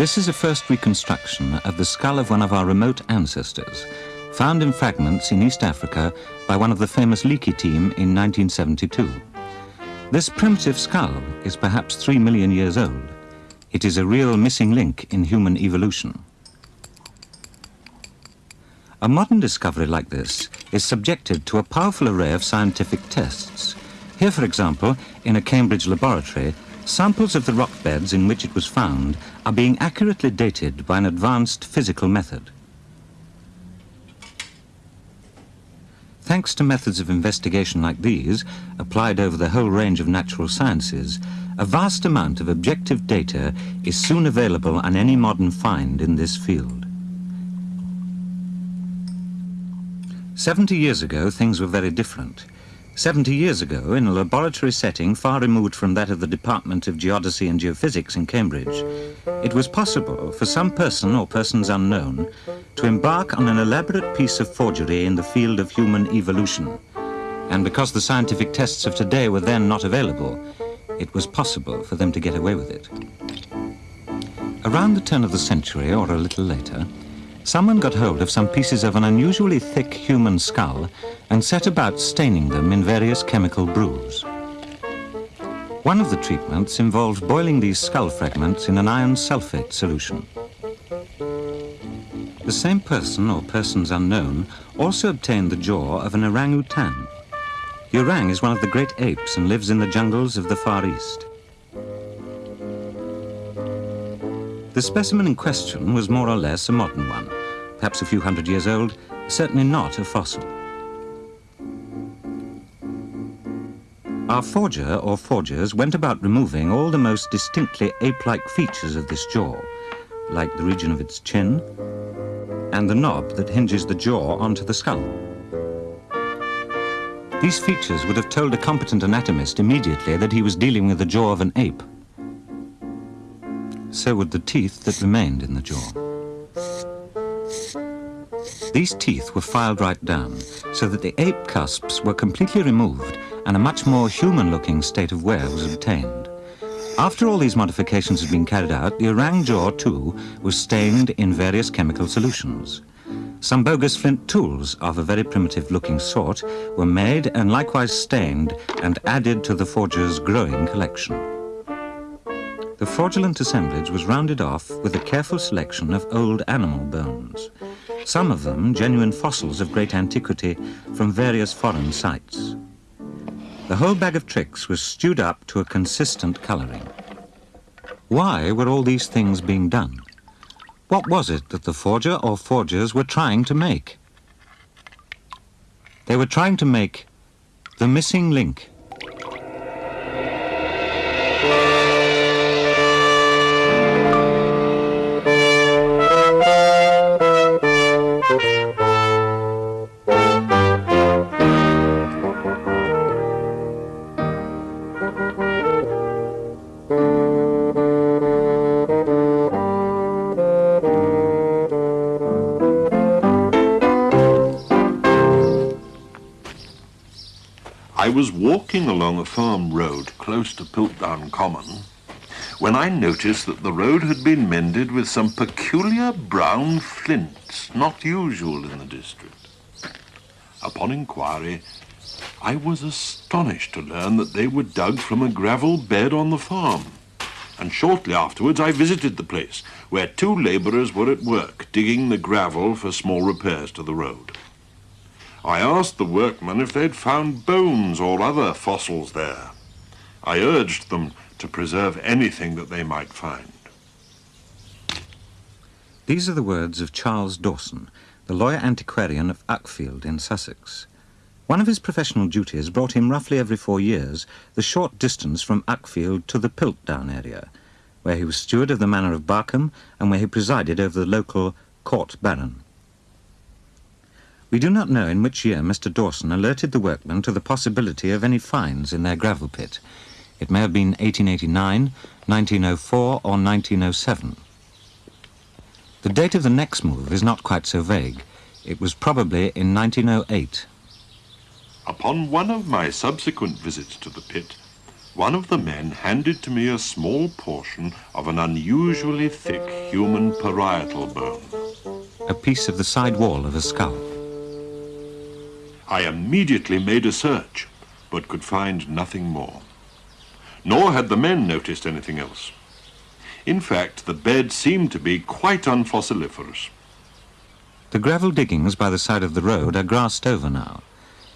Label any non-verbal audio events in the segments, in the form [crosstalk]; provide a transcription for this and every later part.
This is a first reconstruction of the skull of one of our remote ancestors, found in fragments in East Africa by one of the famous Leakey team in 1972. This primitive skull is perhaps three million years old. It is a real missing link in human evolution. A modern discovery like this is subjected to a powerful array of scientific tests. Here, for example, in a Cambridge laboratory, Samples of the rock beds in which it was found are being accurately dated by an advanced physical method. Thanks to methods of investigation like these, applied over the whole range of natural sciences, a vast amount of objective data is soon available on any modern find in this field. Seventy years ago, things were very different. 70 years ago, in a laboratory setting far removed from that of the Department of Geodesy and Geophysics in Cambridge, it was possible for some person or persons unknown to embark on an elaborate piece of forgery in the field of human evolution. And because the scientific tests of today were then not available, it was possible for them to get away with it. Around the turn of the century, or a little later, someone got hold of some pieces of an unusually thick human skull and set about staining them in various chemical brews. One of the treatments involved boiling these skull fragments in an iron sulfate solution. The same person, or persons unknown, also obtained the jaw of an orangutan. The orang is one of the great apes and lives in the jungles of the Far East. The specimen in question was more or less a modern one perhaps a few hundred years old, certainly not a fossil. Our forger or forgers went about removing all the most distinctly ape-like features of this jaw, like the region of its chin and the knob that hinges the jaw onto the skull. These features would have told a competent anatomist immediately that he was dealing with the jaw of an ape. So would the teeth that remained in the jaw. These teeth were filed right down, so that the ape cusps were completely removed and a much more human-looking state of wear was obtained. After all these modifications had been carried out, the orang jaw, too, was stained in various chemical solutions. Some bogus flint tools of a very primitive-looking sort were made and likewise stained and added to the forger's growing collection. The fraudulent assemblage was rounded off with a careful selection of old animal bones some of them genuine fossils of great antiquity from various foreign sites. The whole bag of tricks was stewed up to a consistent colouring. Why were all these things being done? What was it that the forger or forgers were trying to make? They were trying to make the missing link. Was walking along a farm road close to Piltdown Common when I noticed that the road had been mended with some peculiar brown flints not usual in the district. Upon inquiry, I was astonished to learn that they were dug from a gravel bed on the farm. And shortly afterwards I visited the place, where two labourers were at work, digging the gravel for small repairs to the road. I asked the workmen if they'd found bones or other fossils there. I urged them to preserve anything that they might find. These are the words of Charles Dawson, the lawyer antiquarian of Uckfield in Sussex. One of his professional duties brought him roughly every four years the short distance from Uckfield to the Piltdown area, where he was steward of the manor of Barkham and where he presided over the local court baron. We do not know in which year Mr. Dawson alerted the workmen to the possibility of any finds in their gravel pit. It may have been 1889, 1904 or 1907. The date of the next move is not quite so vague. It was probably in 1908. Upon one of my subsequent visits to the pit, one of the men handed to me a small portion of an unusually thick human parietal bone. A piece of the side wall of a skull. I immediately made a search, but could find nothing more. Nor had the men noticed anything else. In fact, the bed seemed to be quite unfossiliferous. The gravel diggings by the side of the road are grassed over now.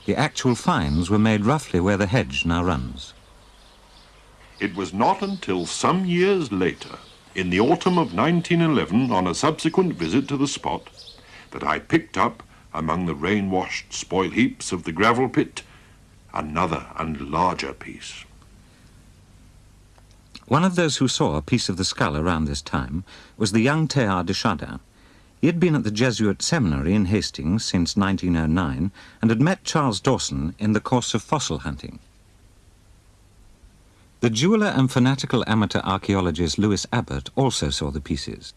The actual finds were made roughly where the hedge now runs. It was not until some years later, in the autumn of 1911, on a subsequent visit to the spot, that I picked up, among the rain-washed spoil heaps of the gravel pit, another and larger piece. One of those who saw a piece of the skull around this time was the young Teilhard de Chardin. He had been at the Jesuit seminary in Hastings since 1909 and had met Charles Dawson in the course of fossil hunting. The jeweller and fanatical amateur archaeologist Lewis Abbott also saw the pieces.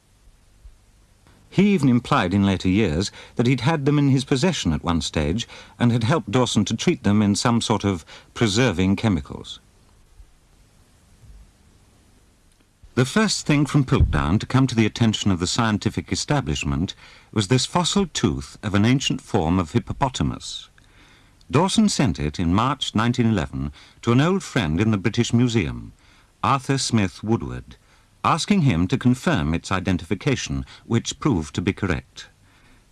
He even implied in later years that he'd had them in his possession at one stage and had helped Dawson to treat them in some sort of preserving chemicals. The first thing from Piltdown to come to the attention of the scientific establishment was this fossil tooth of an ancient form of hippopotamus. Dawson sent it in March 1911 to an old friend in the British Museum, Arthur Smith Woodward, asking him to confirm its identification, which proved to be correct.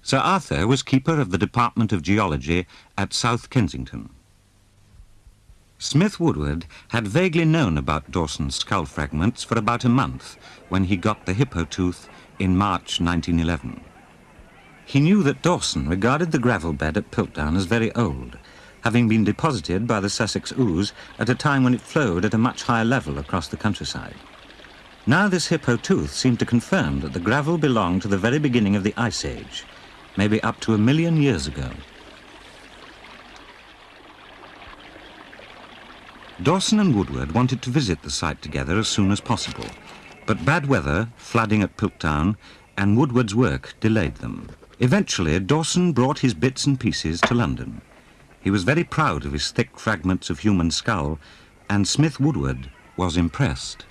Sir Arthur was keeper of the Department of Geology at South Kensington. Smith Woodward had vaguely known about Dawson's skull fragments for about a month when he got the hippo tooth in March 1911. He knew that Dawson regarded the gravel bed at Piltdown as very old, having been deposited by the Sussex Ouse at a time when it flowed at a much higher level across the countryside. Now this hippo tooth seemed to confirm that the gravel belonged to the very beginning of the Ice Age, maybe up to a million years ago. Dawson and Woodward wanted to visit the site together as soon as possible, but bad weather, flooding at Piltdown, and Woodward's work delayed them. Eventually, Dawson brought his bits and pieces to London. He was very proud of his thick fragments of human skull, and Smith Woodward was impressed.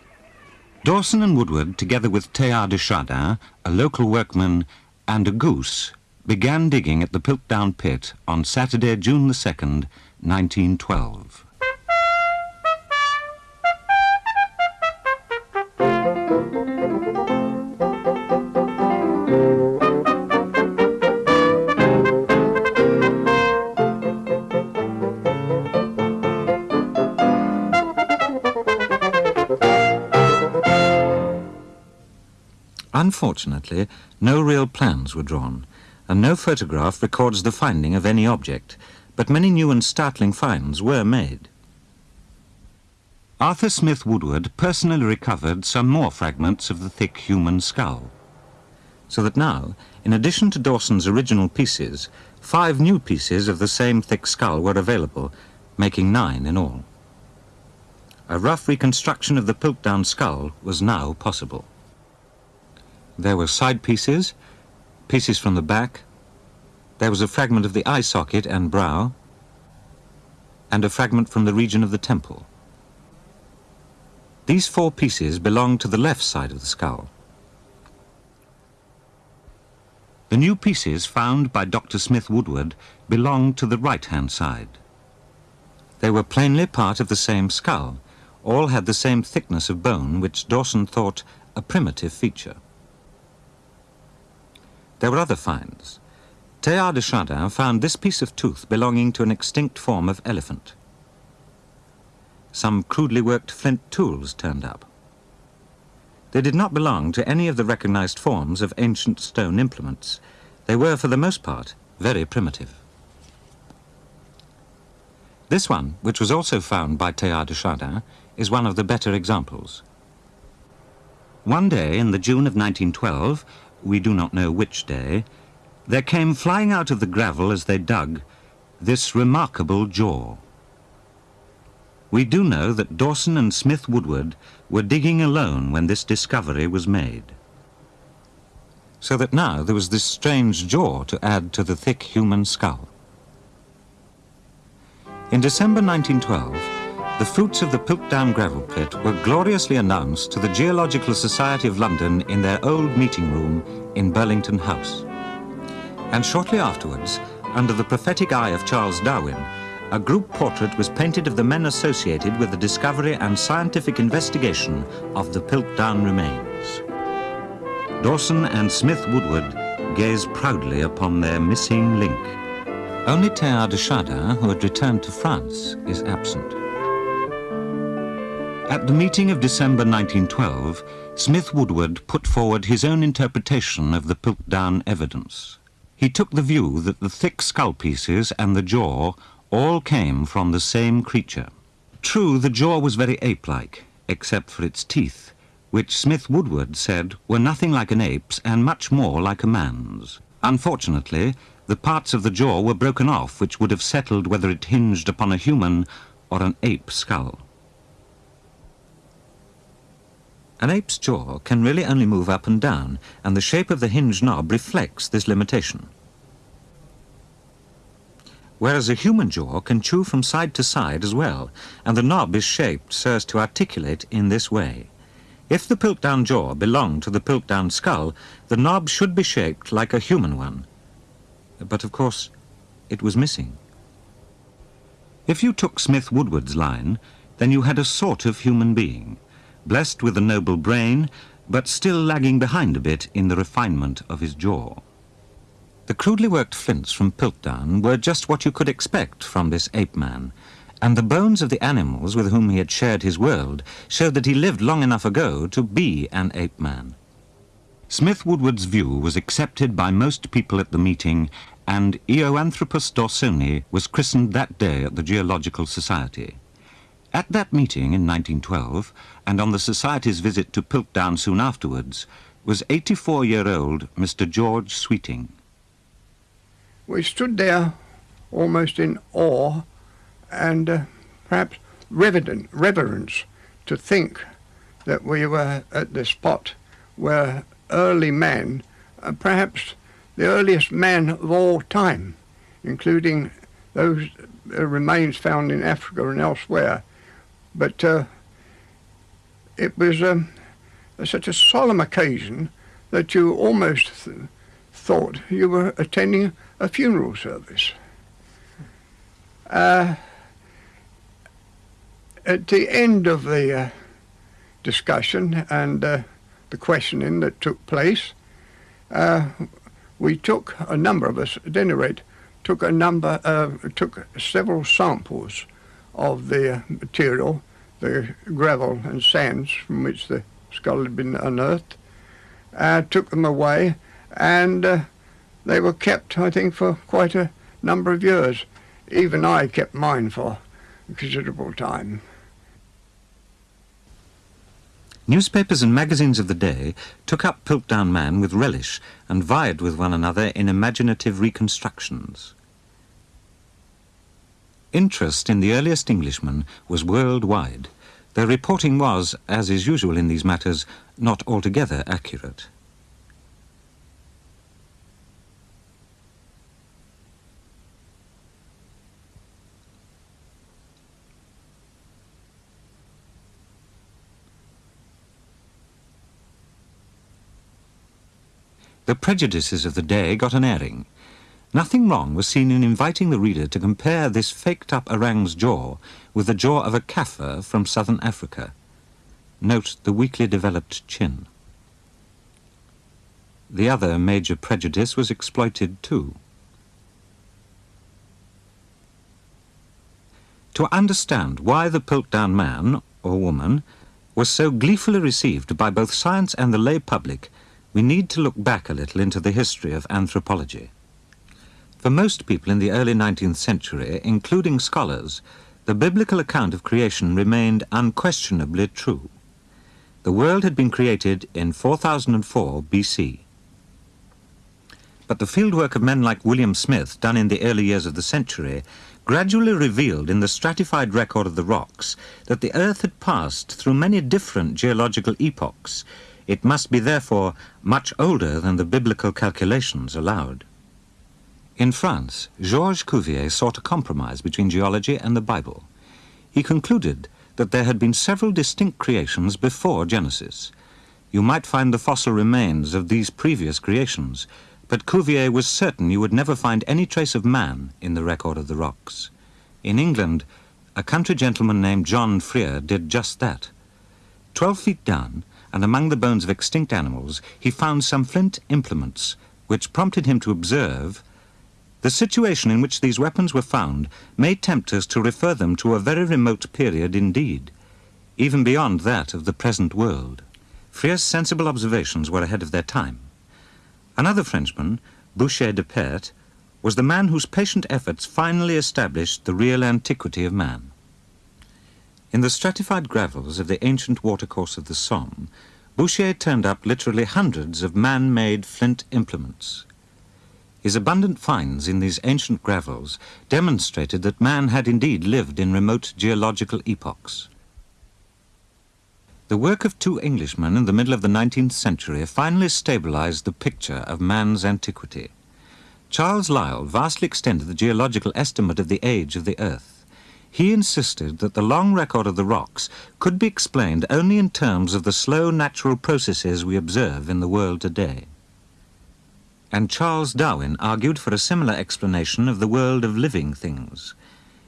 Dawson and Woodward, together with Teilhard de Chardin, a local workman, and a goose, began digging at the Piltdown pit on Saturday, June the 2nd, 1912. Unfortunately, no real plans were drawn, and no photograph records the finding of any object, but many new and startling finds were made. Arthur Smith Woodward personally recovered some more fragments of the thick human skull, so that now, in addition to Dawson's original pieces, five new pieces of the same thick skull were available, making nine in all. A rough reconstruction of the Piltdown skull was now possible. There were side pieces, pieces from the back, there was a fragment of the eye socket and brow, and a fragment from the region of the temple. These four pieces belonged to the left side of the skull. The new pieces found by Dr. Smith Woodward belonged to the right-hand side. They were plainly part of the same skull. All had the same thickness of bone, which Dawson thought a primitive feature. There were other finds. Teilhard de Chardin found this piece of tooth belonging to an extinct form of elephant. Some crudely worked flint tools turned up. They did not belong to any of the recognized forms of ancient stone implements. They were, for the most part, very primitive. This one, which was also found by Teilhard de Chardin, is one of the better examples. One day in the June of 1912, we do not know which day, there came flying out of the gravel as they dug this remarkable jaw. We do know that Dawson and Smith Woodward were digging alone when this discovery was made. So that now there was this strange jaw to add to the thick human skull. In December 1912, the fruits of the Piltdown gravel pit were gloriously announced to the Geological Society of London in their old meeting room in Burlington House. And shortly afterwards, under the prophetic eye of Charles Darwin, a group portrait was painted of the men associated with the discovery and scientific investigation of the Piltdown remains. Dawson and Smith Woodward gaze proudly upon their missing link. Only Teilhard de Chardin, who had returned to France, is absent. At the meeting of December 1912, Smith Woodward put forward his own interpretation of the Piltdown evidence. He took the view that the thick skull pieces and the jaw all came from the same creature. True, the jaw was very ape-like, except for its teeth, which Smith Woodward said were nothing like an ape's and much more like a man's. Unfortunately, the parts of the jaw were broken off which would have settled whether it hinged upon a human or an ape skull. An ape's jaw can really only move up and down, and the shape of the hinge knob reflects this limitation. Whereas a human jaw can chew from side to side as well, and the knob is shaped so as to articulate in this way. If the Piltdown jaw belonged to the Piltdown skull, the knob should be shaped like a human one. But of course, it was missing. If you took Smith Woodward's line, then you had a sort of human being blessed with a noble brain, but still lagging behind a bit in the refinement of his jaw. The crudely worked flints from Piltdown were just what you could expect from this ape-man, and the bones of the animals with whom he had shared his world showed that he lived long enough ago to be an ape-man. Smith Woodward's view was accepted by most people at the meeting, and Eoanthropus dawsoni was christened that day at the Geological Society. At that meeting in 1912, and on the Society's visit to Piltdown soon afterwards, was 84-year-old Mr. George Sweeting. We stood there almost in awe and uh, perhaps reverent, reverence to think that we were at the spot where early man, uh, perhaps the earliest man of all time, including those uh, remains found in Africa and elsewhere, but uh, it was um, such a solemn occasion that you almost th thought you were attending a funeral service. Uh, at the end of the uh, discussion and uh, the questioning that took place, uh, we took a number of us, at any rate, took a number, uh, took several samples of the material, the gravel and sands from which the skull had been unearthed, uh, took them away, and uh, they were kept, I think, for quite a number of years. Even I kept mine for a considerable time. Newspapers and magazines of the day took up Piltdown Man with relish and vied with one another in imaginative reconstructions. Interest in the earliest Englishman was worldwide, their reporting was, as is usual in these matters, not altogether accurate. The prejudices of the day got an airing. Nothing wrong was seen in inviting the reader to compare this faked-up orang's jaw with the jaw of a Kaffir from southern Africa. Note the weakly developed chin. The other major prejudice was exploited too. To understand why the Piltdown man, or woman, was so gleefully received by both science and the lay public, we need to look back a little into the history of anthropology. For most people in the early 19th century, including scholars, the biblical account of creation remained unquestionably true. The world had been created in 4004 BC. But the fieldwork of men like William Smith, done in the early years of the century, gradually revealed in the stratified record of the rocks that the Earth had passed through many different geological epochs. It must be therefore much older than the biblical calculations allowed. In France, Georges Cuvier sought a compromise between geology and the Bible. he concluded that there had been several distinct creations before Genesis. You might find the fossil remains of these previous creations, but Cuvier was certain you would never find any trace of man in the record of the rocks. In England, a country gentleman named John Frere did just that. Twelve feet down, and among the bones of extinct animals, he found some flint implements, which prompted him to observe the situation in which these weapons were found may tempt us to refer them to a very remote period indeed, even beyond that of the present world. Frere's sensible observations were ahead of their time. Another Frenchman, Boucher de Perthes, was the man whose patient efforts finally established the real antiquity of man. In the stratified gravels of the ancient watercourse of the Somme, Boucher turned up literally hundreds of man-made flint implements. His abundant finds in these ancient gravels demonstrated that man had indeed lived in remote geological epochs. The work of two Englishmen in the middle of the 19th century finally stabilized the picture of man's antiquity. Charles Lyell vastly extended the geological estimate of the age of the Earth. He insisted that the long record of the rocks could be explained only in terms of the slow natural processes we observe in the world today. And Charles Darwin argued for a similar explanation of the world of living things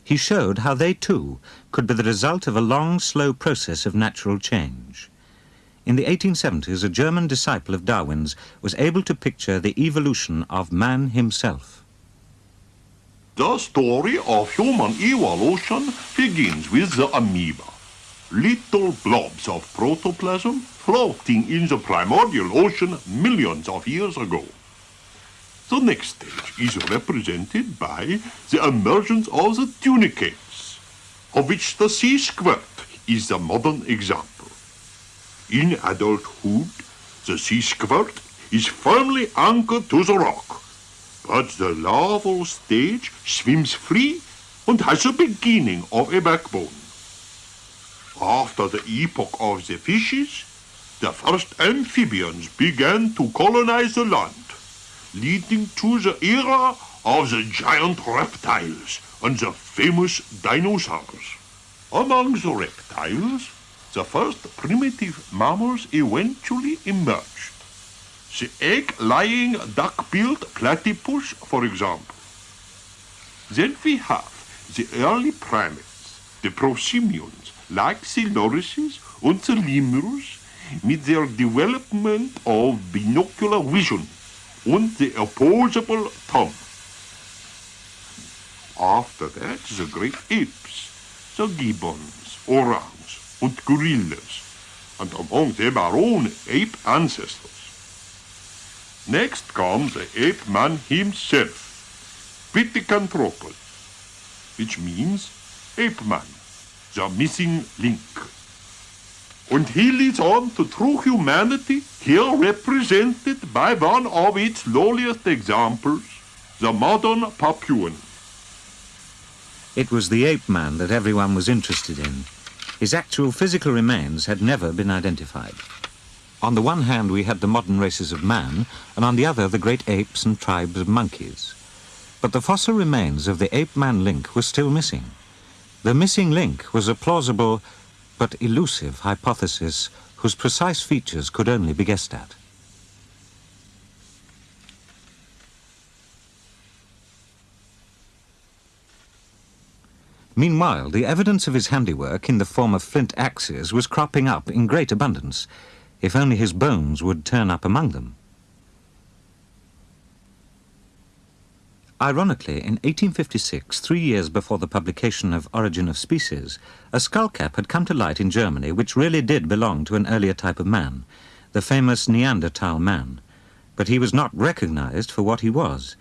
he showed how they too could be the result of a long, slow process of natural change. In the 1870s, a German disciple of Darwin's was able to picture the evolution of man himself. The story of human evolution begins with the amoeba. Little blobs of protoplasm floating in the primordial ocean millions of years ago. The next stage is represented by the emergence of the tunicates, of which the sea squirt is the modern example. In adulthood, the sea squirt is firmly anchored to the rock, but the larval stage swims free and has the beginning of a backbone. After the epoch of the fishes, the first amphibians began to colonize the land leading to the era of the giant reptiles and the famous dinosaurs. Among the reptiles, the first primitive mammals eventually emerged. The egg-laying duck-billed platypus, for example. Then we have the early primates, the prosimians, like the lorises and the lemurs, with their development of binocular vision und the opposable thumb. After that, the great apes, the gibbons, orangs, and gorillas, and among them our own ape ancestors. Next comes the ape man himself, Pithecanthropus, which means ape man, the missing link. And he leads on to true humanity, here represented by one of its lowliest examples, the modern Papuan. It was the ape man that everyone was interested in. His actual physical remains had never been identified. On the one hand, we had the modern races of man, and on the other, the great apes and tribes of monkeys. But the fossil remains of the ape-man link were still missing. The missing link was a plausible but elusive hypothesis whose precise features could only be guessed at. Meanwhile, the evidence of his handiwork in the form of flint axes was cropping up in great abundance, if only his bones would turn up among them. Ironically, in 1856, three years before the publication of Origin of Species, a skullcap had come to light in Germany which really did belong to an earlier type of man, the famous Neanderthal man. But he was not recognized for what he was.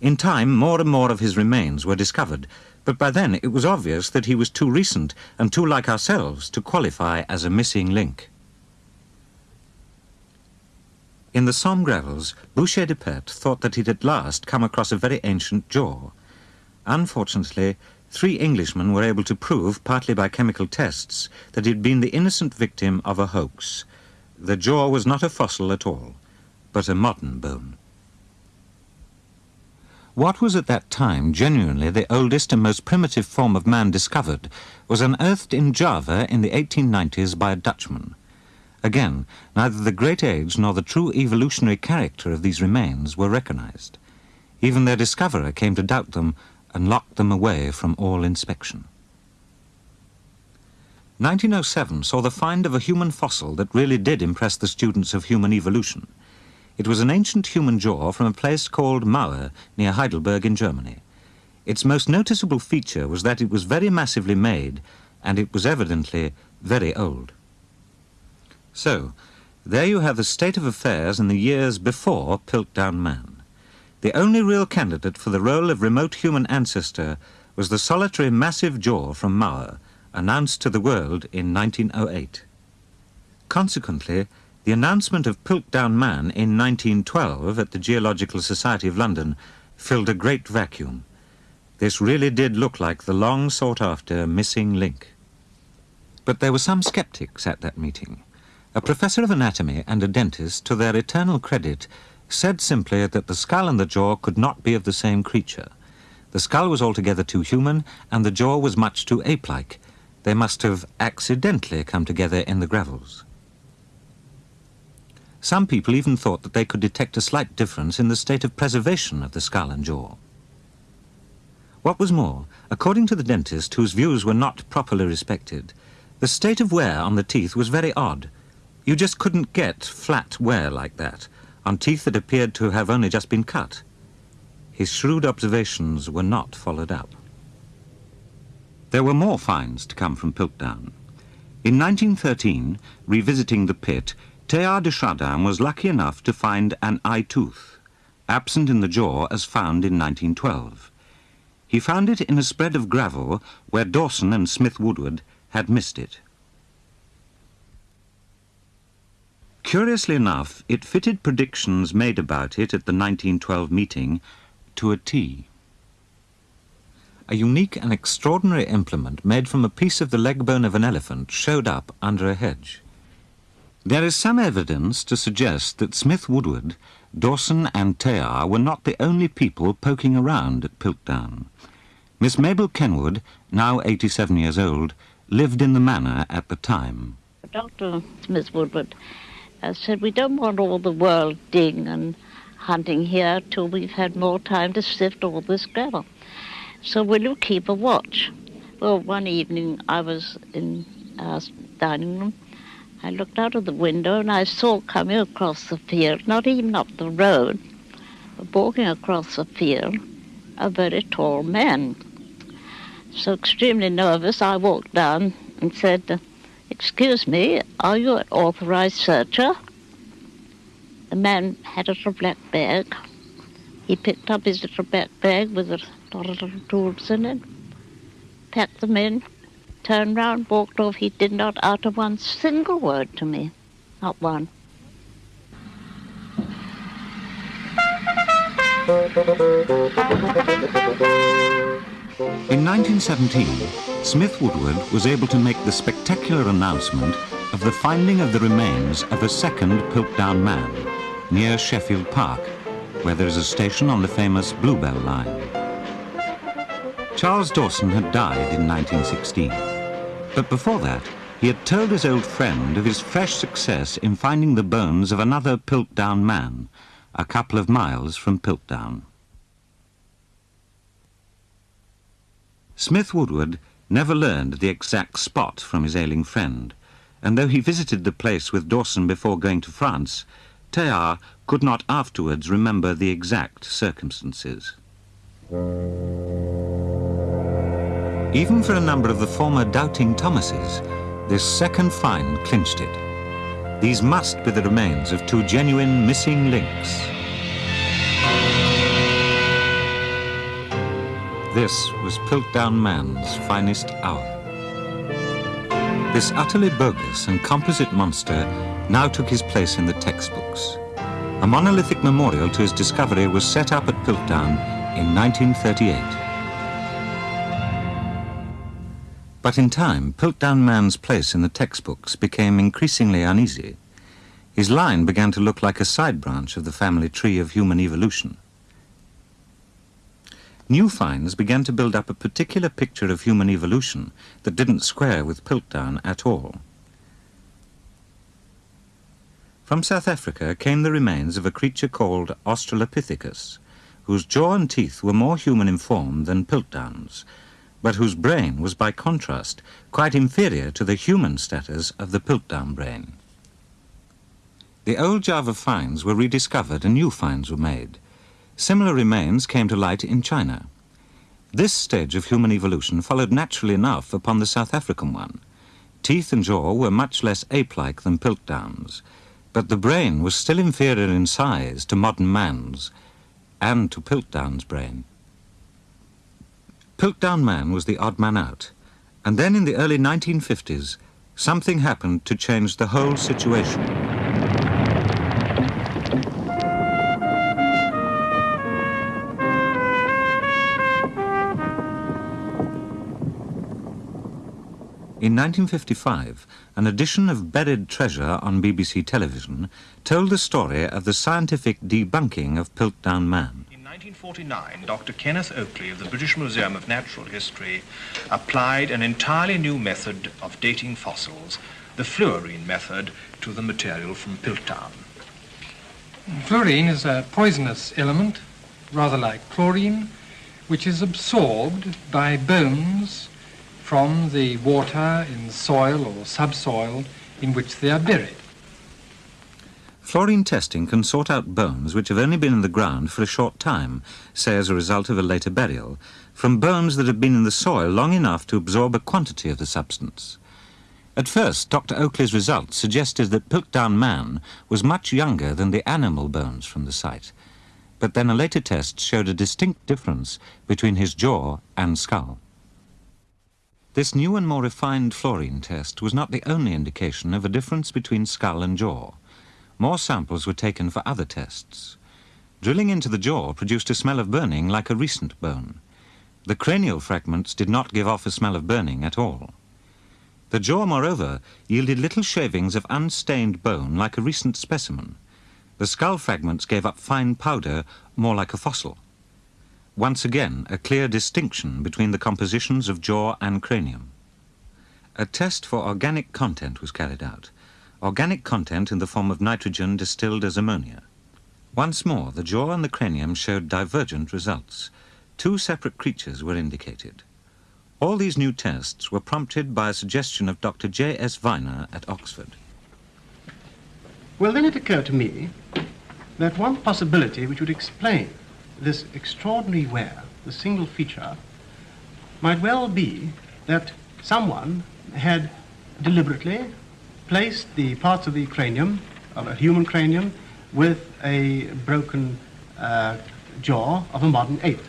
In time, more and more of his remains were discovered, but by then it was obvious that he was too recent and too like ourselves to qualify as a missing link. In the Somme gravels, Boucher de Perthes thought that he'd at last come across a very ancient jaw. Unfortunately, three Englishmen were able to prove, partly by chemical tests, that he'd been the innocent victim of a hoax. The jaw was not a fossil at all, but a modern bone. What was at that time genuinely the oldest and most primitive form of man discovered was unearthed in Java in the 1890s by a Dutchman. Again, neither the great age nor the true evolutionary character of these remains were recognized. Even their discoverer came to doubt them and locked them away from all inspection. 1907 saw the find of a human fossil that really did impress the students of human evolution. It was an ancient human jaw from a place called Mauer near Heidelberg in Germany. Its most noticeable feature was that it was very massively made and it was evidently very old. So, there you have the state of affairs in the years before Piltdown Man. The only real candidate for the role of remote human ancestor was the solitary massive jaw from Mauer, announced to the world in 1908. Consequently, the announcement of Piltdown Man in 1912 at the Geological Society of London filled a great vacuum. This really did look like the long sought after missing link. But there were some skeptics at that meeting. A professor of anatomy and a dentist, to their eternal credit, said simply that the skull and the jaw could not be of the same creature. The skull was altogether too human, and the jaw was much too ape-like. They must have accidentally come together in the gravels. Some people even thought that they could detect a slight difference in the state of preservation of the skull and jaw. What was more, according to the dentist, whose views were not properly respected, the state of wear on the teeth was very odd, you just couldn't get flat wear like that on teeth that appeared to have only just been cut. His shrewd observations were not followed up. There were more finds to come from Piltdown. In 1913, revisiting the pit, Teilhard de Chardin was lucky enough to find an eye tooth, absent in the jaw as found in 1912. He found it in a spread of gravel where Dawson and Smith Woodward had missed it. Curiously enough, it fitted predictions made about it at the 1912 meeting to a T. A unique and extraordinary implement made from a piece of the leg bone of an elephant showed up under a hedge. There is some evidence to suggest that Smith Woodward, Dawson and Teilhard were not the only people poking around at Piltdown. Miss Mabel Kenward, now 87 years old, lived in the manor at the time. Dr. Smith Woodward I said, we don't want all the world digging and hunting here till we've had more time to sift all this gravel. So will you keep a watch? Well, one evening I was in our dining room. I looked out of the window and I saw coming across the field, not even up the road, but walking across the field, a very tall man. So extremely nervous, I walked down and said, Excuse me, are you an authorized searcher? The man had a little black bag. He picked up his little black bag with a lot of little tools in it, packed them in, turned round, walked off. He did not utter one single word to me, not one. [laughs] In 1917, Smith Woodward was able to make the spectacular announcement of the finding of the remains of a second Piltdown man near Sheffield Park, where there is a station on the famous Bluebell line. Charles Dawson had died in 1916, but before that, he had told his old friend of his fresh success in finding the bones of another Piltdown man, a couple of miles from Piltdown. Smith Woodward never learned the exact spot from his ailing friend, and though he visited the place with Dawson before going to France, Teilhard could not afterwards remember the exact circumstances. Even for a number of the former doubting Thomases, this second find clinched it. These must be the remains of two genuine missing links. This was Piltdown Man's finest hour. This utterly bogus and composite monster now took his place in the textbooks. A monolithic memorial to his discovery was set up at Piltdown in 1938. But in time, Piltdown Man's place in the textbooks became increasingly uneasy. His line began to look like a side branch of the family tree of human evolution. New finds began to build up a particular picture of human evolution that didn't square with Piltdown at all. From South Africa came the remains of a creature called Australopithecus, whose jaw and teeth were more human in form than Piltdown's, but whose brain was by contrast quite inferior to the human status of the Piltdown brain. The old Java finds were rediscovered and new finds were made. Similar remains came to light in China. This stage of human evolution followed naturally enough upon the South African one. Teeth and jaw were much less ape-like than Piltdown's, but the brain was still inferior in size to modern man's and to Piltdown's brain. Piltdown Man was the odd man out, and then in the early 1950s, something happened to change the whole situation. In 1955, an edition of Buried Treasure on BBC television told the story of the scientific debunking of Piltdown Man. In 1949, Dr. Kenneth Oakley of the British Museum of Natural History applied an entirely new method of dating fossils, the fluorine method, to the material from Piltdown. Fluorine is a poisonous element, rather like chlorine, which is absorbed by bones from the water in soil or subsoil in which they are buried. Fluorine testing can sort out bones which have only been in the ground for a short time, say as a result of a later burial, from bones that have been in the soil long enough to absorb a quantity of the substance. At first, Dr. Oakley's results suggested that Piltdown Man was much younger than the animal bones from the site, but then a later test showed a distinct difference between his jaw and skull. This new and more refined fluorine test was not the only indication of a difference between skull and jaw. More samples were taken for other tests. Drilling into the jaw produced a smell of burning like a recent bone. The cranial fragments did not give off a smell of burning at all. The jaw, moreover, yielded little shavings of unstained bone like a recent specimen. The skull fragments gave up fine powder, more like a fossil. Once again, a clear distinction between the compositions of jaw and cranium. A test for organic content was carried out. Organic content in the form of nitrogen distilled as ammonia. Once more, the jaw and the cranium showed divergent results. Two separate creatures were indicated. All these new tests were prompted by a suggestion of Dr. J.S. Weiner at Oxford. Well, then it occurred to me that one possibility which would explain this extraordinary wear, the single feature, might well be that someone had deliberately placed the parts of the cranium, of a human cranium, with a broken uh, jaw of a modern ape,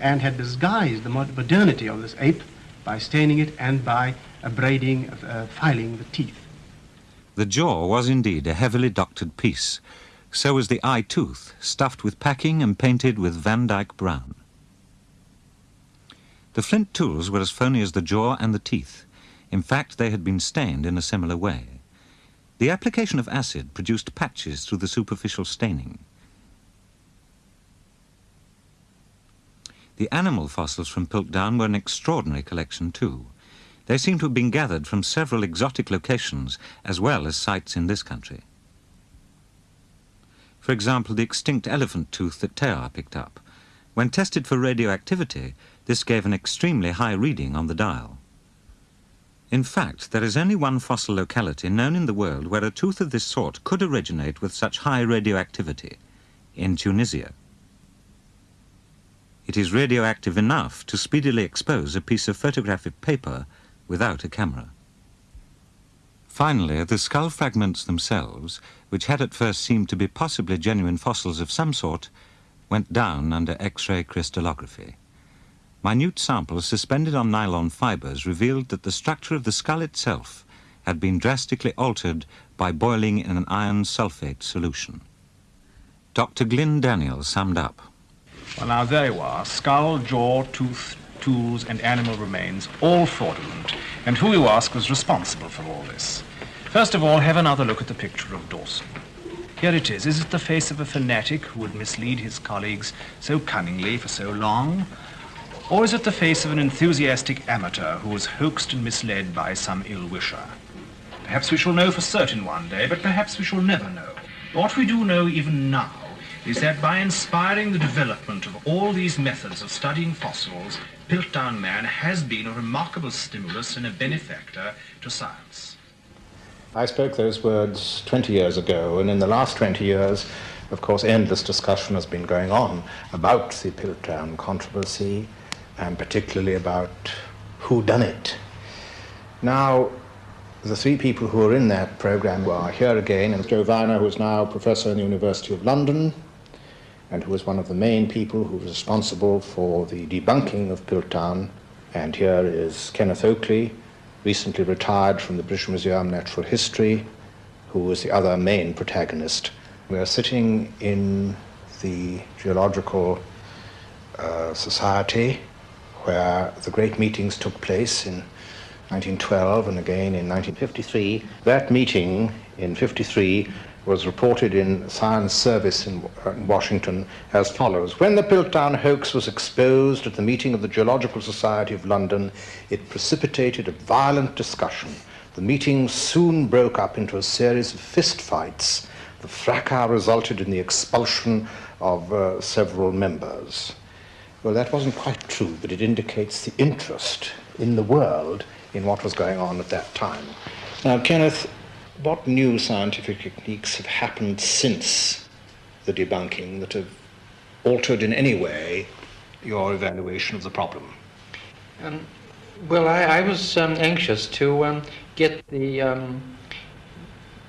and had disguised the modernity of this ape by staining it and by abrading, uh, filing the teeth. The jaw was indeed a heavily doctored piece, so was the eye tooth, stuffed with packing and painted with Van Dyke brown. The flint tools were as phony as the jaw and the teeth. In fact, they had been stained in a similar way. The application of acid produced patches through the superficial staining. The animal fossils from Piltdown were an extraordinary collection too. They seem to have been gathered from several exotic locations as well as sites in this country. For example, the extinct elephant tooth that Teilhard picked up. When tested for radioactivity, this gave an extremely high reading on the dial. In fact, there is only one fossil locality known in the world where a tooth of this sort could originate with such high radioactivity, in Tunisia. It is radioactive enough to speedily expose a piece of photographic paper without a camera. Finally, the skull fragments themselves, which had at first seemed to be possibly genuine fossils of some sort, went down under X-ray crystallography. Minute samples suspended on nylon fibers revealed that the structure of the skull itself had been drastically altered by boiling in an iron sulfate solution. Dr. Glyn Daniel summed up. Well, now there you are, skull, jaw, tooth, tools, and animal remains, all fraudulent. And who, you ask, was responsible for all this? First of all, have another look at the picture of Dawson. Here it is. Is it the face of a fanatic who would mislead his colleagues so cunningly for so long? Or is it the face of an enthusiastic amateur who was hoaxed and misled by some ill-wisher? Perhaps we shall know for certain one day, but perhaps we shall never know. What we do know even now is that by inspiring the development of all these methods of studying fossils, Piltdown Man has been a remarkable stimulus and a benefactor to science. I spoke those words 20 years ago, and in the last 20 years, of course, endless discussion has been going on about the Piltdown controversy, and particularly about who done it. Now, the three people who are in that program are here again, and Joe Weiner, who is now professor in the University of London, and who was one of the main people who was responsible for the debunking of Piltdown. And here is Kenneth Oakley, recently retired from the British Museum of Natural History, who was the other main protagonist. We are sitting in the Geological uh, Society, where the great meetings took place in 1912 and again in 1953. That meeting in 53 was reported in Science Service in, Washington as follows. When the Piltdown hoax was exposed at the meeting of the Geological Society of London, it precipitated a violent discussion. The meeting soon broke up into a series of fistfights. The fracas resulted in the expulsion of uh, several members. Well, that wasn't quite true, but it indicates the interest in the world in what was going on at that time. Now, Kenneth, what new scientific techniques have happened since the debunking that have altered in any way your evaluation of the problem? Um, well, I, I was um, anxious to um, get the um,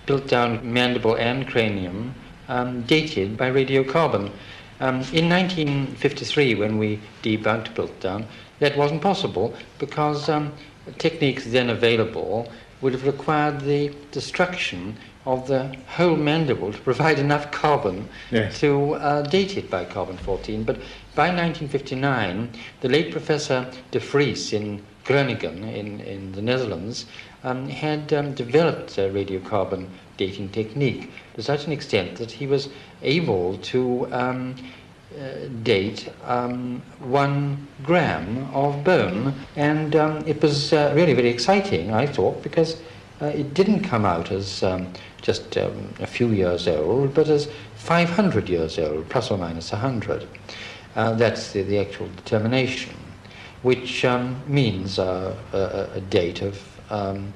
Piltdown mandible and cranium um, dated by radiocarbon. Um, in 1953, when we debunked Piltdown, that wasn't possible because techniques then available would have required the destruction of the whole mandible to provide enough carbon yes. to uh, date it by carbon 14. But by 1959, the late Professor de Vries in Groningen in, in the Netherlands um, had um, developed a radiocarbon dating technique to such an extent that he was able to um, uh, date um, one gram of bone. And um, it was uh, really very exciting, I thought, because uh, it didn't come out as um, just um, a few years old, but as 500 years old, plus or minus 100. Uh, that's the, the, actual determination, which um, means a, a, date of um,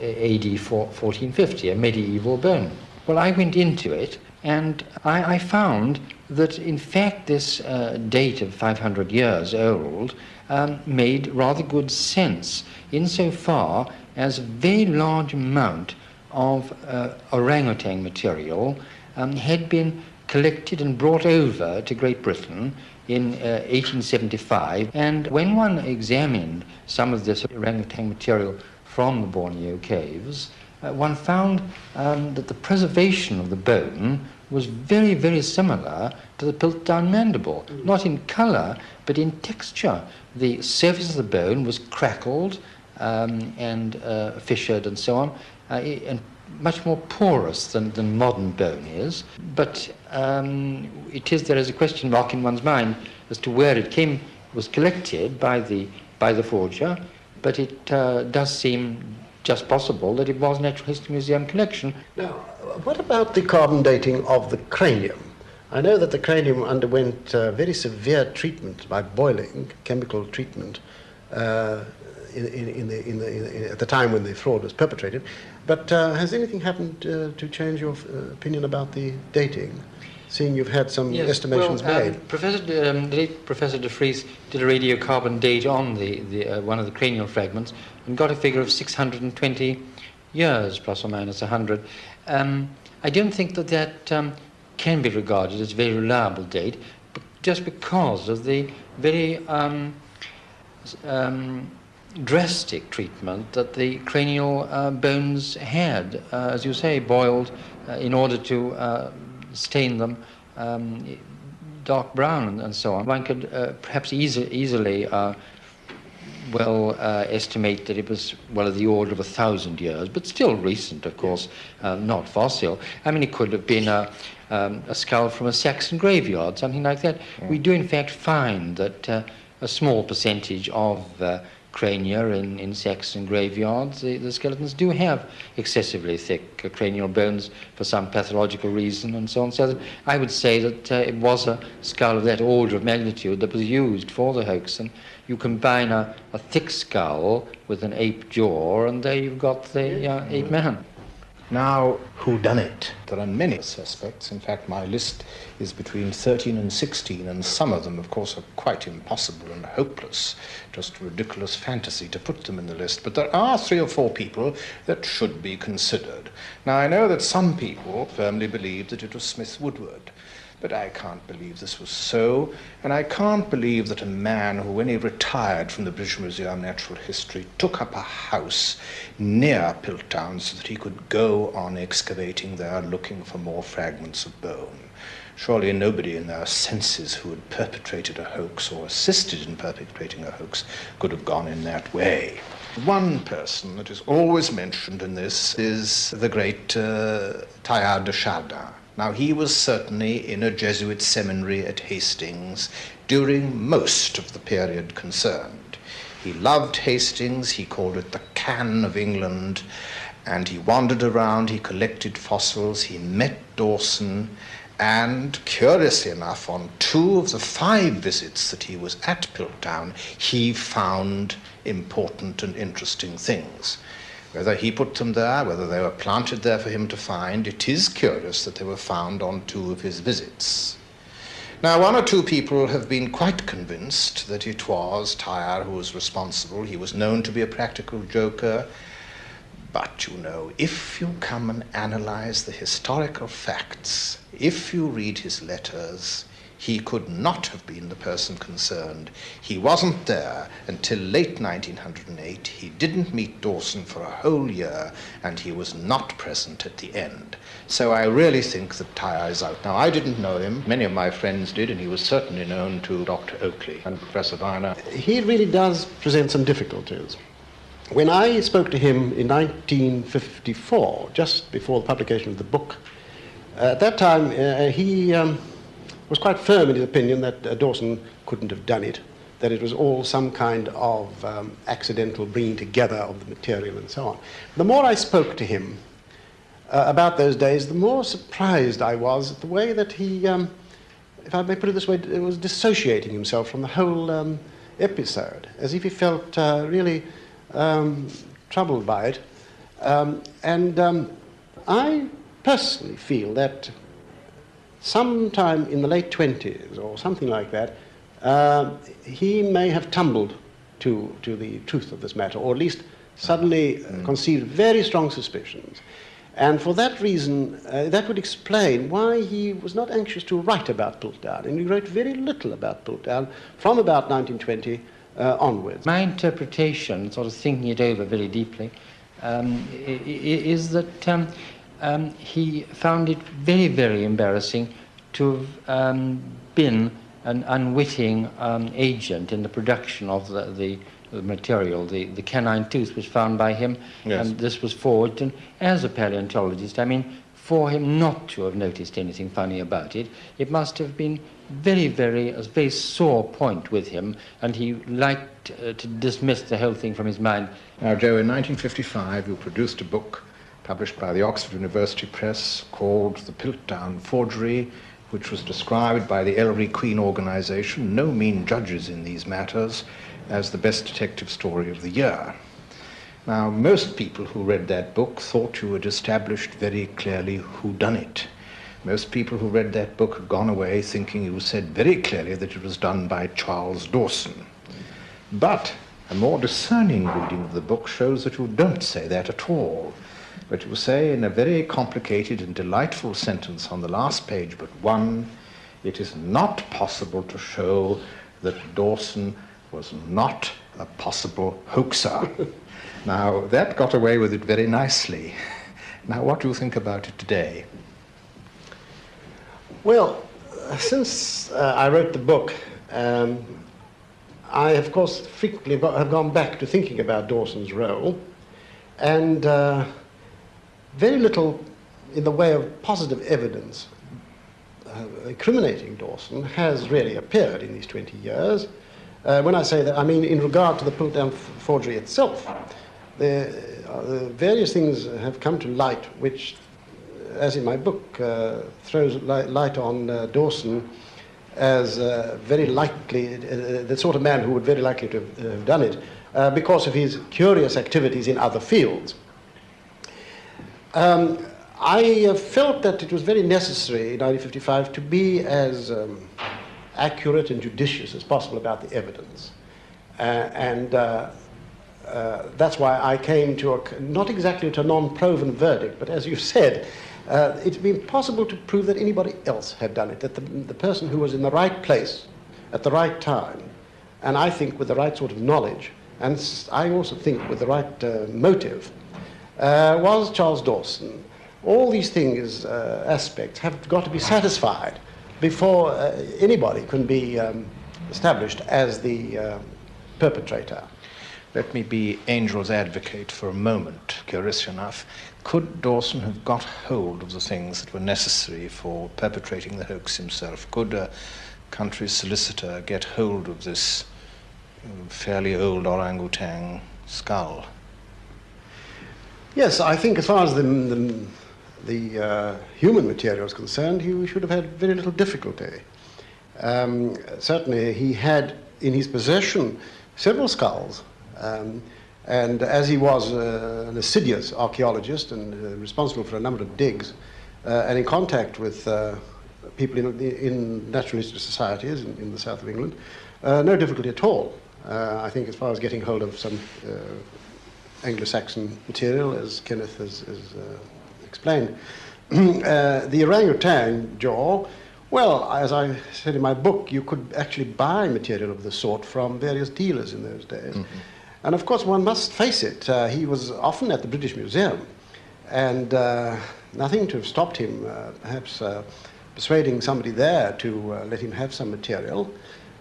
AD 1450, a medieval bone. Well, I went into it and I, I found that in fact this uh, date of 500 years old um, made rather good sense insofar as a very large amount of uh, orangutan material um, had been collected and brought over to Great Britain in uh, 1875. And when one examined some of this orangutan material from the Borneo caves, uh, one found um, that the preservation of the bone was very, very similar to the Piltdown mandible, mm. not in color, but in texture. The surface of the bone was crackled um, and uh, fissured and so on, uh, and much more porous than, than modern bone is. But um, it is there is a question mark in one's mind as to where it came, was collected by the, by the forger, but it uh, does seem just possible that it was Natural History Museum collection. Now, what about the carbon dating of the cranium? I know that the cranium underwent uh, very severe treatment by boiling, chemical treatment, uh, in, in, the, in the, at the time when the fraud was perpetrated. But uh, has anything happened uh, to change your uh, opinion about the dating? Seeing you've had some yes, estimations well, um, made. Professor, um, the late Professor de Vries did a radiocarbon date on the, the uh, one of the cranial fragments and got a figure of 620 years, plus or minus 100. Um, I don't think that that um, can be regarded as a very reliable date, just because of the very um, um, drastic treatment that the cranial uh, bones had, uh, as you say, boiled uh, in order to uh, stain them um, dark brown and, so on. One could uh, perhaps easy, easily uh, well uh, estimate that it was, well, of the order of a thousand years, but still recent, of course, uh, not fossil. I mean, it could have been a, um, a skull from a Saxon graveyard, something like that. We do, in fact, find that uh, a small percentage of uh, crania in, in Saxon graveyards, the, the, skeletons do have excessively thick uh, cranial bones for some pathological reason and so on. So I would say that uh, it was a skull of that order of magnitude that was used for the hoax. And you combine a, a thick skull with an ape jaw, and there you've got the uh, ape man. Now, who done it? There are many suspects. In fact, my list is between 13 and 16, and some of them, of course, are quite impossible and hopeless. Just ridiculous fantasy to put them in the list. But there are three or four people that should be considered. Now, I know that some people firmly believe that it was Smith Woodward. But I can't believe this was so, and I can't believe that a man who, when he retired from the British Museum of Natural History, took up a house near Piltdown so that he could go on excavating there looking for more fragments of bone. Surely nobody in their senses who had perpetrated a hoax or assisted in perpetrating a hoax could have gone in that way. One person that is always mentioned in this is the great uh, Teilhard de Chardin. Now, he was certainly in a Jesuit seminary at Hastings during most of the period concerned. He loved Hastings, he called it the Can of England, and he wandered around, he collected fossils, he met Dawson, and curiously enough, on two of the five visits that he was at Piltdown, he found important and interesting things. Whether he put them there, whether they were planted there for him to find, it is curious that they were found on two of his visits. Now, one or two people have been quite convinced that it was Teilhard who was responsible. He was known to be a practical joker. But you know, if you come and analyze the historical facts, if you read his letters, he could not have been the person concerned. He wasn't there until late 1908. He didn't meet Dawson for a whole year, and he was not present at the end. So I really think that Teilhard is out. Now, I didn't know him. Many of my friends did, and he was certainly known to Dr. Oakley and Professor Weiner. He really does present some difficulties. When I spoke to him in 1954, just before the publication of the book, uh, at that time uh, he um, was quite firm in his opinion that uh, Dawson couldn't have done it, that it was all some kind of um, accidental bringing together of the material and so on. The more I spoke to him uh, about those days, the more surprised I was at the way that he, um, if I may put it this way, was dissociating himself from the whole um, episode, as if he felt uh, really um, troubled by it. Um, and um, I personally feel that sometime in the late 20s or something like that, uh, he may have tumbled to, to the truth of this matter, or at least suddenly mm. conceived very strong suspicions. And for that reason, uh, that would explain why he was not anxious to write about Piltdown. And he wrote very little about Piltdown from about 1920 uh, onwards. My interpretation, sort of thinking it over very deeply, um, is that um, um, he found it very, very embarrassing to have um, been an unwitting um, agent in the production of the, the, the, material. The, the canine tooth was found by him, yes. and this was forged. And as a paleontologist, I mean, for him not to have noticed anything funny about it, it must have been very, very, a very sore point with him, and he liked uh, to dismiss the whole thing from his mind. Now, Joe, in 1955, you produced a book published by the Oxford University Press called The Piltdown Forgery, which was described by the Ellery Queen organization, no mean judges in these matters, as the best detective story of the year. Now, most people who read that book thought you had established very clearly who done it. Most people who read that book had gone away thinking you said very clearly that it was done by Charles Dawson. But a more discerning reading of the book shows that you don't say that at all but you say in a very complicated and delightful sentence on the last page but one, it is not possible to show that Dawson was not a possible hoaxer. [laughs] now, that got away with it very nicely. Now, what do you think about it today? Well, since uh, I wrote the book, um, I, of course, frequently have gone back to thinking about Dawson's role, and uh, very little in the way of positive evidence uh, incriminating Dawson has really appeared in these 20 years. Uh, when I say that, I mean in regard to the Piltdown forgery itself. The, uh, various things have come to light which, as in my book, uh, throws light, on uh, Dawson as uh, very likely, the sort of man who would very likely to have done it, because of his curious activities in other fields. Um, I felt that it was very necessary in 1955 to be as um, accurate and judicious as possible about the evidence. Uh, and uh, uh, that's why I came to a, not exactly to a non-proven verdict, but as you [laughs] said, uh, it's been possible to prove that anybody else had done it, that the, the person who was in the right place at the right time, and I think with the right sort of knowledge, and I also think with the right uh, motive, uh, was Charles Dawson. All these things, aspects, have got to be satisfied before uh, anybody can be um, established as the uh, perpetrator. Let me be angel's advocate for a moment, curious enough. Could Dawson have got hold of the things that were necessary for perpetrating the hoax himself? Could a country solicitor get hold of this um, fairly old orangutan skull? Yes, I think as far as the, the the uh, human material is concerned, he should have had very little difficulty. Um, certainly, he had in his possession several skulls, um, and as he was uh, an assiduous archaeologist and uh, responsible for a number of digs, uh, and in contact with uh, people in, in natural history societies in, in, the south of England, uh, no difficulty at all. I think as far as getting hold of some Anglo-Saxon material, as Kenneth has, has explained. [clears throat] uh, the orangutan jaw, well, as I said in my book, you could actually buy material of the sort from various dealers in those days. Mm-hmm. And of course, one must face it, uh, he was often at the British Museum, and uh, nothing to have stopped him, uh, perhaps uh, persuading somebody there to uh, let him have some material.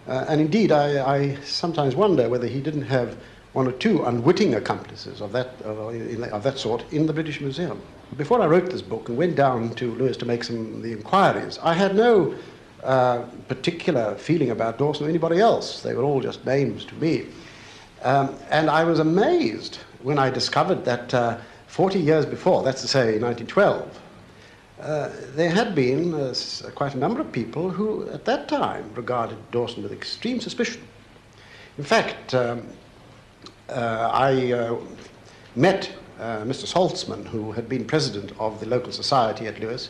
and indeed, I, I sometimes wonder whether he didn't have one or two unwitting accomplices of that, of that sort in the British Museum. Before I wrote this book and went down to Lewes to make some the inquiries, I had no uh, particular feeling about Dawson or anybody else. They were all just names to me. Um, and I was amazed when I discovered that uh, 40 years before, that's to say 1912, uh, there had been uh, quite a number of people who, at that time, regarded Dawson with extreme suspicion. In fact, um, I uh, met uh, Mr. Salzman, who had been president of the local society at Lewes,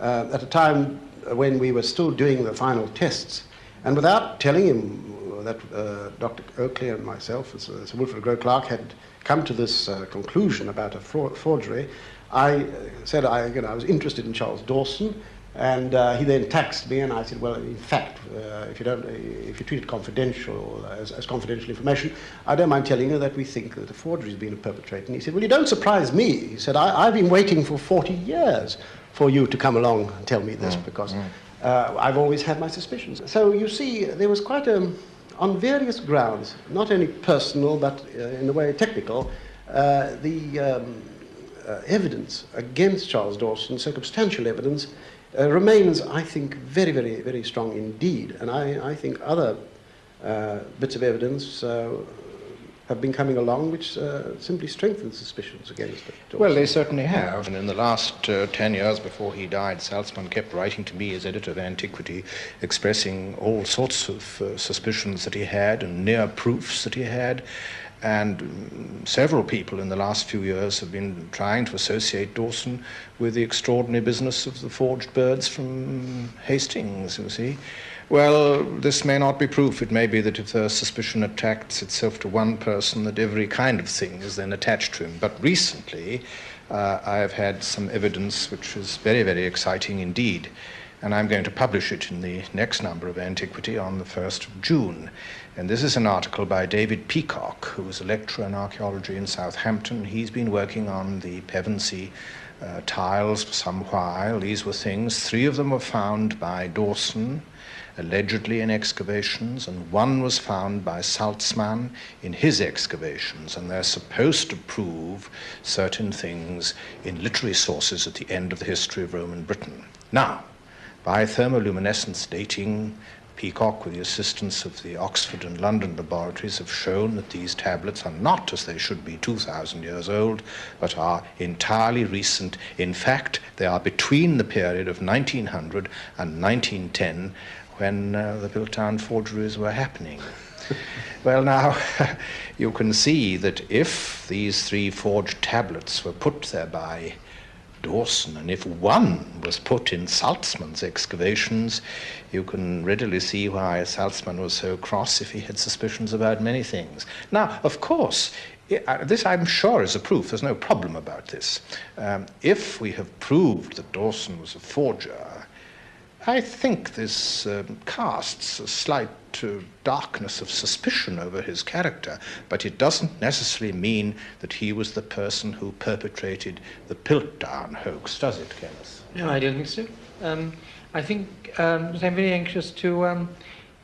at a time when we were still doing the final tests. And without telling him that uh, Dr. Oakley and myself, Sir Wilfred Grow Clark, had come to this uh, conclusion about a forgery, I said I, you know, I was interested in Charles Dawson, and uh, he then taxed me, and I said, well, in fact, uh, if you don't, if you treat it confidential as, as, confidential information, I don't mind telling you that we think that a forgery has been perpetrated. And he said, well, you don't surprise me. He said, I, have been waiting for 40 years for you to come along and tell me this mm, because mm. Uh, I've always had my suspicions. So you see, there was quite a, on various grounds, not only personal but uh, in a way technical, uh, the um, uh, evidence against Charles Dawson, circumstantial evidence, uh, remains, I think, very, very, very strong indeed. And I, I think other uh, bits of evidence uh, have been coming along which uh, simply strengthen suspicions against it. Well, they certainly have. And in the last uh, 10 years before he died, Salzman kept writing to me as editor of Antiquity, expressing all sorts of suspicions that he had and near proofs that he had. And several people in the last few years have been trying to associate Dawson with the extraordinary business of the forged birds from Hastings, you see. Well, this may not be proof. It may be that if the suspicion attracts itself to one person, that every kind of thing is then attached to him. But recently, uh, I have had some evidence which is very, very exciting indeed. And I'm going to publish it in the next number of Antiquity on the 1st of June. And this is an article by David Peacock, who is a lecturer in archaeology in Southampton. He's been working on the Pevensey uh, tiles for some while. These were things, three of them were found by Dawson, allegedly in excavations, and one was found by Salzman in his excavations, and they're supposed to prove certain things in literary sources at the end of the history of Roman Britain. Now, by thermoluminescence dating, Peacock, with the assistance of the Oxford and London laboratories, have shown that these tablets are not, as they should be, 2,000 years old, but are entirely recent. In fact, they are between the period of 1900 and 1910 when uh, the Piltdown forgeries were happening. [laughs] well, now, [laughs] you can see that if these three forged tablets were put there by Dawson, and if one was put in Salzman's excavations, you can readily see why Salzmann was so cross if he had suspicions about many things. Now, of course, this I'm sure is a proof, there's no problem about this. Um, if we have proved that Dawson was a forger, I think this um, casts a slight uh, darkness of suspicion over his character, but it doesn't necessarily mean that he was the person who perpetrated the Piltdown hoax, does it, Kenneth? No, I don't think so. Um, I think um, I'm very anxious to um,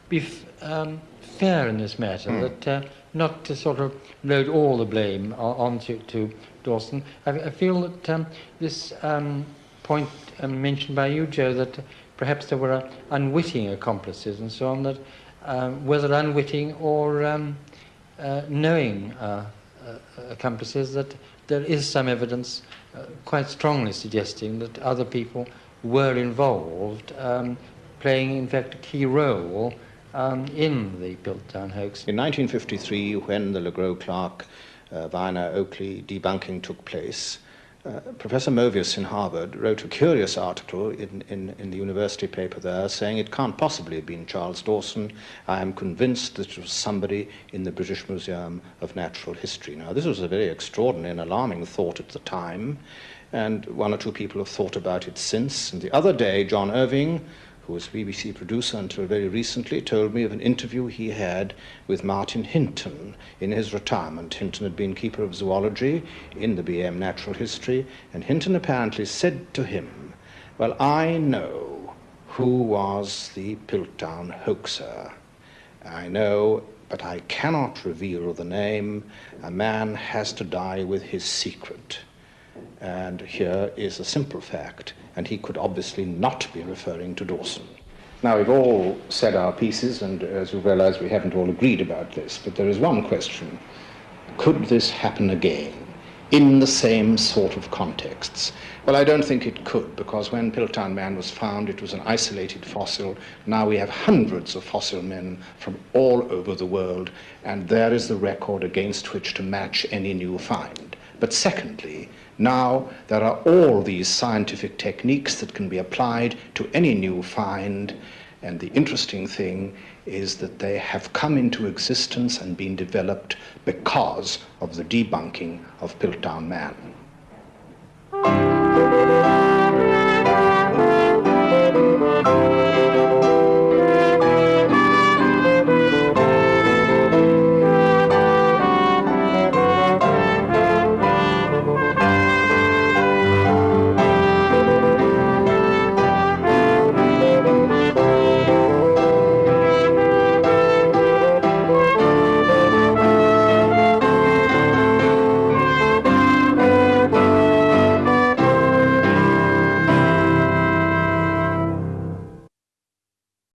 be f- um, fair in this matter, mm. that uh, not to sort of load all the blame onto to Dawson. I, I feel that um, this um, point mentioned by you, Joe, that perhaps there were unwitting accomplices and so on, that um, whether unwitting or um, uh, knowing uh, uh, accomplices, that there is some evidence uh, quite strongly suggesting that other people were involved, um, playing in fact a key role um, in the Piltdown hoax. In 1953, when the Le Gros Clark uh, Weiner Oakley debunking took place, uh, Professor Movius in Harvard wrote a curious article in, in, in, the university paper there saying it can't possibly have been Charles Dawson. I am convinced that it was somebody in the British Museum of Natural History. Now, this was a very extraordinary and alarming thought at the time, and one or two people have thought about it since. And the other day, John Irving, who was BBC producer until very recently, told me of an interview he had with Martin Hinton in his retirement. Hinton had been keeper of zoology in the BM Natural History, and Hinton apparently said to him, Well, I know who was the Piltdown hoaxer. I know, but I cannot reveal the name. A man has to die with his secret. And here is a simple fact and he could obviously not be referring to Dawson. Now, we've all said our pieces, and as you realize, we haven't all agreed about this, but there is one question. Could this happen again in the same sort of contexts? Well, I don't think it could, because when Piltdown Man was found, it was an isolated fossil. Now we have hundreds of fossil men from all over the world, and there is the record against which to match any new find. But secondly, now there are all these scientific techniques that can be applied to any new find, and the interesting thing is that they have come into existence and been developed because of the debunking of Piltdown Man.